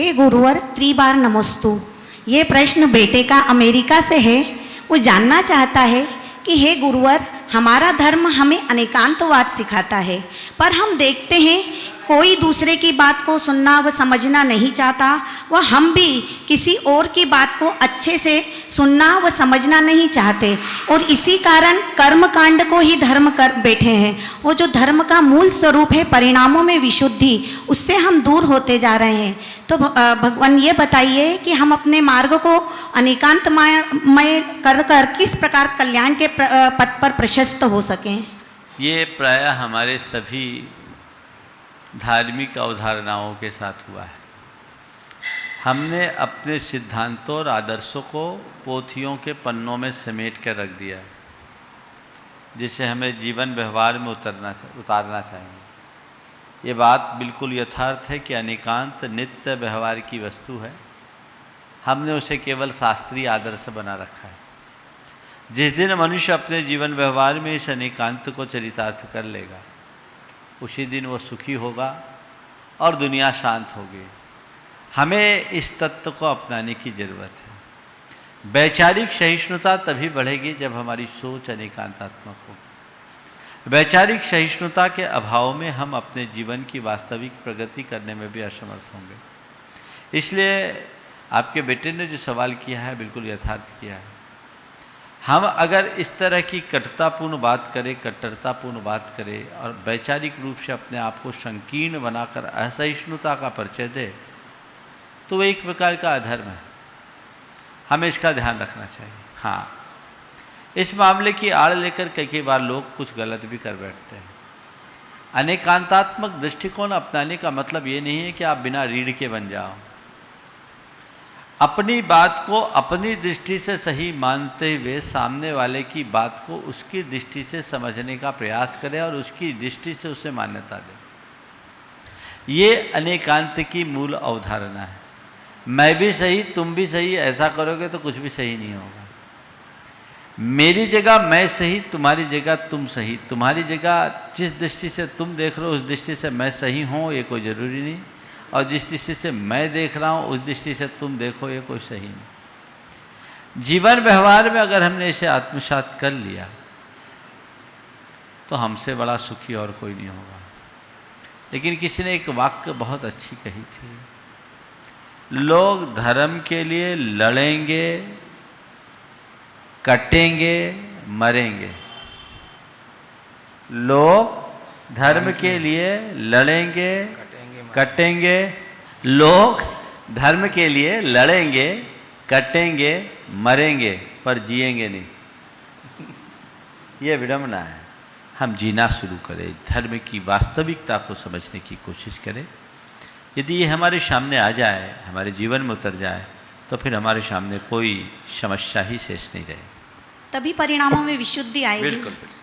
हे गुरुवर, त्रिबार नमोस्तु। ये प्रश्न बेटे का अमेरिका से है। वो जानना चाहता है कि हे गुरुवर, हमारा धर्म हमें अनेकांतवाद सिखाता है, पर हम देखते हैं कोई दूसरे की बात को सुनना व समझना नहीं चाहता व हम भी किसी और की बात को अच्छे से सुनना व समझना नहीं चाहते। और इसी कारण कर्म कांड को ही धर्म कर बैठे हैं। वो जो धर्म का मूल स्वरूप है, परिणामों में विशुद्धि, उससे हम दूर होते जा रहे हैं। तो भगवान ये बताइए कि हम अपने मार्ग को अनेकांत मय कर कर किस प्रकार कल्याण के पथ पर प्रशस्त हो सकें? ये प्रायः हमारे सभी धार्मिक अवधारणाओं के साथ हुआ है। हमने अपने सिद्धांतों और आदर्शों को पोथियों के पन्नों में समेट कर रख दिया जिसे हमें जीवन व्यवहार में उतरना उतारना चाहिए। ये बात बिल्कुल यथार्थ है कि अनेकांत नित्य व्यवहार की वस्तु है। हमने उसे केवल शास्त्रीय आदर्श बना रखा है। जिस दिन मनुष्य अपने जीवन व्यवहार में इस अनेकांत को चरितार्थ कर लेगा उसी दिन वो सुखी होगा और दुनिया शांत होगी। हमें इस तत्व को अपनाने की ज़रूरत है। वैचारिक सहिष्णुता तभी बढ़ेगी जब हमारी सोच अनेकांतात्मक होगी वैचारिक सहिष्णुता के अभाव में हम अपने जीवन की वास्तविक प्रगति करने में भी असमर्थ होंगे। इसलिए आपके बेटे ने जो सवाल किया है, बिल्कुल यथार्थ किया है। हम अगर इस तरह की कटुतापूर्ण बात करें, कट्टरतापूर्ण बात करें और वैचारिक रूप से अपने आप को संकीर्ण बनाकर असहिष्णुता का परिचय दे तो वो एक प्रकार का अधर्म है। हमें इसका ध्यान रखना चाहिए। हाँ। इस मामले की आड़ लेकर कई कई बार लोग कुछ गलत भी कर बैठते हैं। अनेकांतात्मक दृष्टिकोण अपनाने का मतलब ये नहीं है कि आप बिना रीढ़ के बन जाओ। अपनी बात को अपनी दृष्टि से सही मानते हुए सामने वाले की बात को उसकी दृष्टि से समझने का प्रयास करें और उसकी दृष्टि से उसे मान्यता दें। ये अनेकांत की मूल अवधारणा है। मैं भी सही, तुम भी सही, ऐसा करोगे तो कुछ भी सही नहीं होगा। मेरी जगह मैं सही, तुम्हारी जगह तुम सही, तुम्हारी जगह जिस दृष्टि से तुम देख रहे हो, उस दृष्टि से मैं सही हूँ, ये कोई ज़रूरी नहीं। और जिस दृष्टि से मैं देख रहा हूँ, उस दृष्टि से तुम देखो, ये कोई सही नहीं। जीवन व्यवहार में अगर हमने इसे आत्मसात कर लिया तो हमसे बड़ा सुखी और कोई नहीं होगा। लेकिन किसी ने एक वाक्य बहुत अच्छी कही थी, लोग धर्म के लिए लड़ेंगे, कटेंगे, मरेंगे। लोग धर्म के लिए लड़ेंगे कटेंगे लोग धर्म के लिए लड़ेंगे कटेंगे मरेंगे पर जिएँगे नहीं। ये विडम्बना है। हम जीना शुरू करें धर्म की वास्तविकता को समझने की कोशिश करें। यदि ये हमारे सामने आ जाए हमारे जीवन में उतर जाए तो फिर हमारे सामने कोई समस्या ही शेष नहीं रहे। तभी परिणामों में विशुद्धि आएगी। बिल्कुल बिल्कुल।